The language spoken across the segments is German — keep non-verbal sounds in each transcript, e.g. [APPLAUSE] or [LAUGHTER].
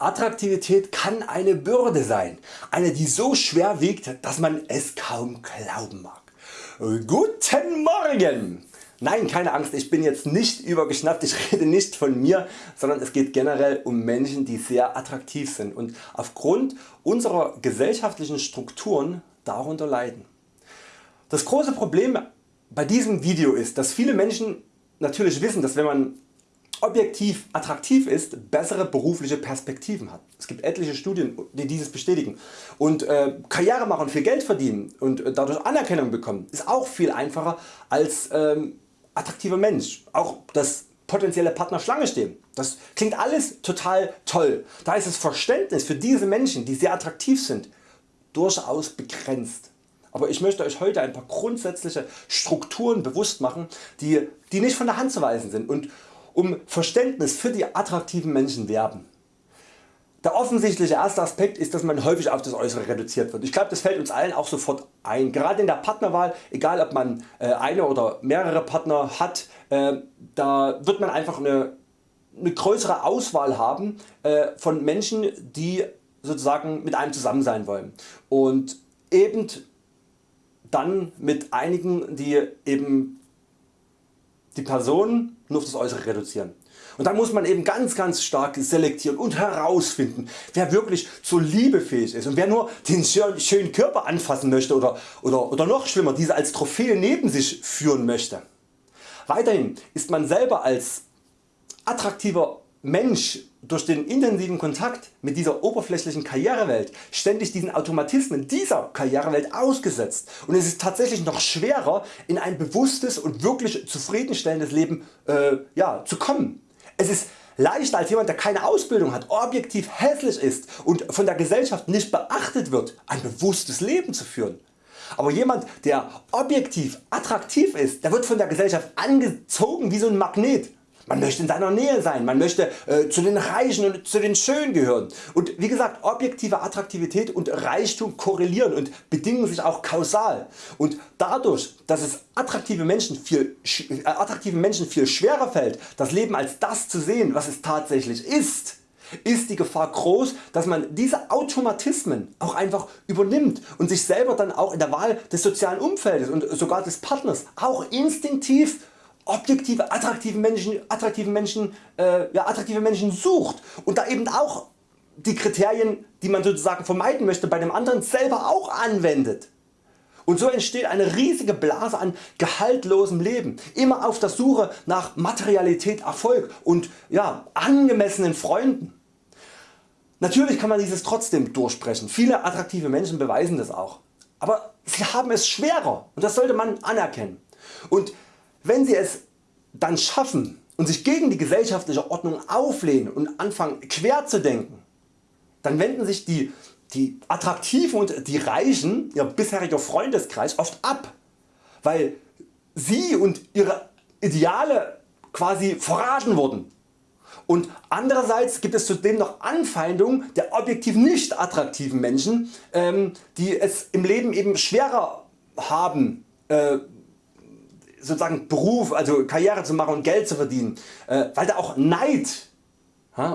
Attraktivität kann eine Bürde sein, eine die so schwer wiegt, dass man es kaum glauben mag. Guten Morgen! Nein keine Angst, ich bin jetzt nicht übergeschnappt, ich [LAUGHS] rede nicht von mir, sondern es geht generell um Menschen die sehr attraktiv sind und aufgrund unserer gesellschaftlichen Strukturen darunter leiden. Das große Problem bei diesem Video ist, dass viele Menschen natürlich wissen, dass wenn man objektiv attraktiv ist, bessere berufliche Perspektiven hat. Es gibt etliche Studien die dieses bestätigen und äh, Karriere machen viel Geld verdienen und äh, dadurch Anerkennung bekommen ist auch viel einfacher als ähm, attraktiver Mensch. Auch das potenzielle Partner Schlange stehen. Das klingt alles total toll. Da ist das Verständnis für diese Menschen die sehr attraktiv sind durchaus begrenzt. Aber ich möchte Euch heute ein paar grundsätzliche Strukturen bewusst machen die, die nicht von der Hand zu weisen sind und um Verständnis für die attraktiven Menschen werben. Der offensichtliche erste Aspekt ist dass man häufig auf das Äußere reduziert wird. Ich glaube das fällt uns allen auch sofort ein. Gerade in der Partnerwahl, egal ob man äh, eine oder mehrere Partner hat, äh, da wird man einfach eine, eine größere Auswahl haben äh, von Menschen die sozusagen mit einem zusammen sein wollen und eben dann mit einigen die eben die Person nur auf das Äußere reduzieren. Und dann muss man eben ganz ganz stark selektieren und herausfinden wer wirklich zur Liebe fähig ist und wer nur den schönen Körper anfassen möchte oder, oder, oder noch schlimmer diese als Trophäe neben sich führen möchte. Weiterhin ist man selber als attraktiver Mensch durch den intensiven Kontakt mit dieser oberflächlichen Karrierewelt ständig diesen Automatismen dieser Karrierewelt ausgesetzt und es ist tatsächlich noch schwerer in ein bewusstes und wirklich zufriedenstellendes Leben äh, ja, zu kommen. Es ist leichter als jemand der keine Ausbildung hat, objektiv hässlich ist und von der Gesellschaft nicht beachtet wird ein bewusstes Leben zu führen. Aber jemand der objektiv attraktiv ist, der wird von der Gesellschaft angezogen wie so ein Magnet man möchte in seiner Nähe sein, man möchte äh, zu den Reichen und zu den Schönen gehören. Und wie gesagt objektive Attraktivität und Reichtum korrelieren und bedingen sich auch kausal. Und dadurch dass es attraktive Menschen viel, äh, attraktiven Menschen viel schwerer fällt das Leben als das zu sehen was es tatsächlich ist, ist die Gefahr groß dass man diese Automatismen auch einfach übernimmt und sich selber dann auch in der Wahl des sozialen Umfeldes und sogar des Partners auch instinktiv objektive attraktive Menschen, attraktive Menschen, äh, ja, attraktive Menschen sucht und da eben auch die Kriterien die man sozusagen vermeiden möchte bei dem anderen selber auch anwendet. Und so entsteht eine riesige Blase an gehaltlosem Leben, immer auf der Suche nach Materialität, Erfolg und ja, angemessenen Freunden. Natürlich kann man dieses trotzdem durchbrechen, viele attraktive Menschen beweisen das auch. Aber sie haben es schwerer und das sollte man anerkennen. Und wenn Sie es dann schaffen und sich gegen die gesellschaftliche Ordnung auflehnen und anfangen quer zu denken, dann wenden sich die, die Attraktiven und die Reichen, ihr bisheriger Freundeskreis oft ab, weil sie und ihre Ideale quasi verraten wurden. Und andererseits gibt es zudem noch Anfeindungen der objektiv nicht attraktiven Menschen, ähm, die es im Leben eben schwerer haben, äh, sozusagen Beruf, also Karriere zu machen und Geld zu verdienen, äh, weil da auch Neid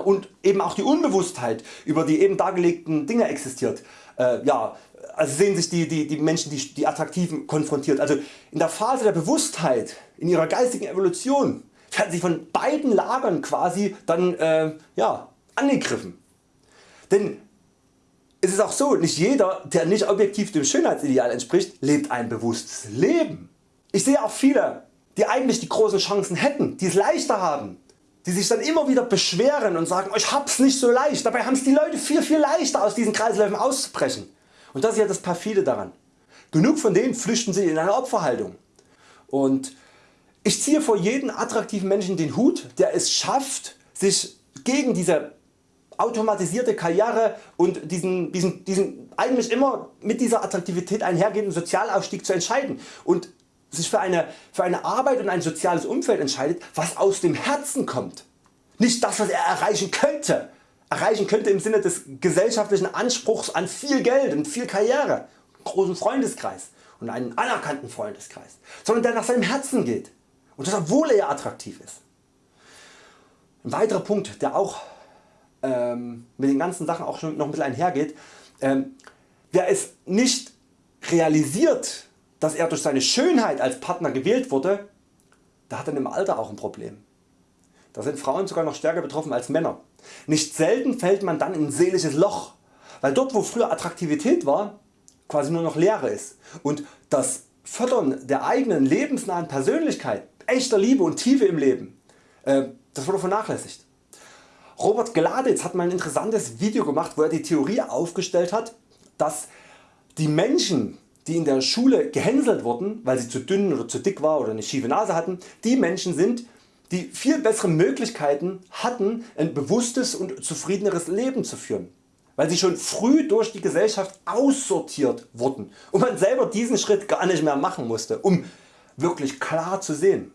und eben auch die Unbewusstheit über die eben dargelegten Dinge existiert. Äh, ja, also sehen sich die, die, die Menschen die, die Attraktiven konfrontiert. Also in der Phase der Bewusstheit, in ihrer geistigen Evolution werden sie von beiden Lagern quasi dann äh, ja, angegriffen. Denn es ist auch so, nicht jeder der nicht objektiv dem Schönheitsideal entspricht lebt ein bewusstes Leben. Ich sehe auch viele die eigentlich die großen Chancen hätten, die es leichter haben, die sich dann immer wieder beschweren und sagen ich hab's nicht so leicht, dabei haben es die Leute viel viel leichter aus diesen Kreisläufen auszubrechen. Und das ist ja das perfide daran. Genug von denen flüchten sich in eine Opferhaltung. Und ich ziehe vor jeden attraktiven Menschen den Hut der es schafft sich gegen diese automatisierte Karriere und diesen, diesen, diesen eigentlich immer mit dieser Attraktivität einhergehenden Sozialaufstieg zu entscheiden und sich für eine, für eine Arbeit und ein soziales Umfeld entscheidet was aus dem Herzen kommt. Nicht das was er erreichen könnte. Erreichen könnte im Sinne des gesellschaftlichen Anspruchs an viel Geld und viel Karriere, großen Freundeskreis und einen anerkannten Freundeskreis, sondern der nach seinem Herzen geht und das obwohl er attraktiv ist. Ein weiterer Punkt der auch ähm, mit den ganzen Sachen auch schon noch ein bisschen einhergeht, ähm, wer es nicht realisiert, dass er durch seine Schönheit als Partner gewählt wurde, der hat dann im Alter auch ein Problem. Da sind Frauen sogar noch stärker betroffen als Männer. Nicht selten fällt man dann in ein seelisches Loch, weil dort wo früher Attraktivität war, quasi nur noch Leere ist und das Fördern der eigenen lebensnahen Persönlichkeit, echter Liebe und Tiefe im Leben, äh, das wurde vernachlässigt. Robert Gladitz hat mal ein interessantes Video gemacht wo er die Theorie aufgestellt hat, dass die Menschen die in der Schule gehänselt wurden, weil sie zu dünn oder zu dick war oder eine schiefe Nase hatten, die Menschen sind, die viel bessere Möglichkeiten hatten ein bewusstes und zufriedeneres Leben zu führen, weil sie schon früh durch die Gesellschaft aussortiert wurden und man selber diesen Schritt gar nicht mehr machen musste, um wirklich klar zu sehen.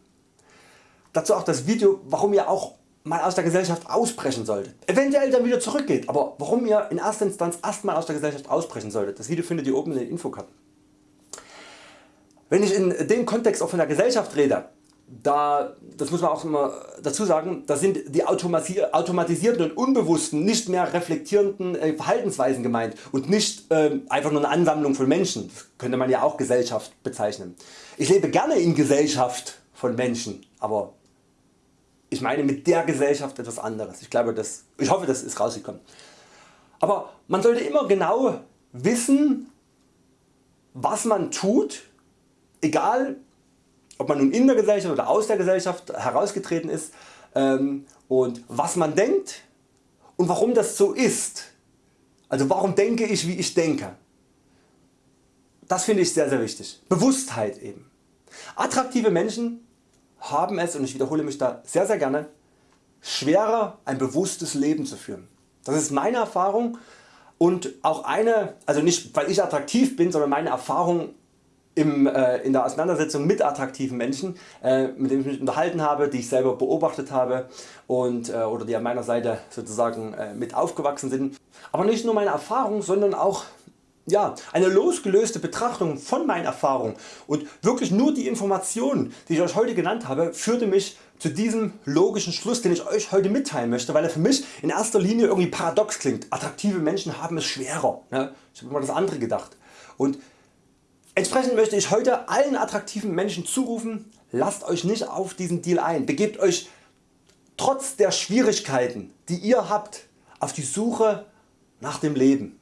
Dazu auch das Video warum ihr auch mal aus der Gesellschaft ausbrechen solltet. Eventuell dann wieder zurückgeht, aber warum ihr in erster Instanz erstmal aus der Gesellschaft ausbrechen solltet. Das Video findet ihr oben in den Infokarten. Wenn ich in dem Kontext auch von der Gesellschaft rede, da, das muss man auch immer dazu sagen, da sind die automatisierten und unbewussten, nicht mehr reflektierenden äh, Verhaltensweisen gemeint und nicht äh, einfach nur eine Ansammlung von Menschen. Das könnte man ja auch Gesellschaft bezeichnen. Ich lebe gerne in Gesellschaft von Menschen, aber ich meine mit der Gesellschaft etwas anderes. Ich, glaube, das, ich hoffe das ist rausgekommen. Aber man sollte immer genau wissen was man tut egal ob man nun in der Gesellschaft oder aus der Gesellschaft herausgetreten ist ähm, und was man denkt und warum das so ist. Also warum denke ich wie ich denke. Das finde ich sehr sehr wichtig. Bewusstheit eben. Attraktive Menschen haben es und ich wiederhole mich da sehr sehr gerne schwerer ein bewusstes Leben zu führen. Das ist meine Erfahrung und auch eine, also nicht weil ich attraktiv bin, sondern meine Erfahrung im, äh, in der Auseinandersetzung mit attraktiven Menschen, äh, mit denen ich mich unterhalten habe, die ich selber beobachtet habe und, äh, oder die an meiner Seite sozusagen äh, mit aufgewachsen sind. Aber nicht nur meine Erfahrung, sondern auch ja, eine losgelöste Betrachtung von meinen Erfahrungen und wirklich nur die Informationen die ich Euch heute genannt habe führte mich zu diesem logischen Schluss den ich Euch heute mitteilen möchte, weil er für mich in erster Linie irgendwie paradox klingt. Attraktive Menschen haben es schwerer. Ne? Ich habe immer das andere gedacht. Und Entsprechend möchte ich heute allen attraktiven Menschen zurufen, lasst Euch nicht auf diesen Deal ein, begebt Euch trotz der Schwierigkeiten die ihr habt auf die Suche nach dem Leben.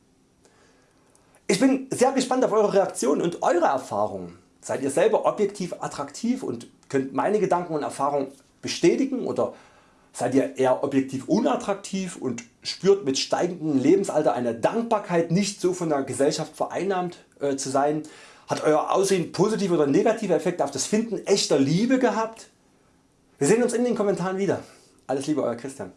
Ich bin sehr gespannt auf Eure Reaktionen und Eure Erfahrungen. Seid ihr selber objektiv attraktiv und könnt meine Gedanken und Erfahrungen bestätigen oder seid ihr eher objektiv unattraktiv und spürt mit steigendem Lebensalter eine Dankbarkeit nicht so von der Gesellschaft vereinnahmt äh, zu sein. Hat Euer Aussehen positive oder negative Effekte auf das Finden echter Liebe gehabt? Wir sehen uns in den Kommentaren wieder. Alles Liebe Euer Christian.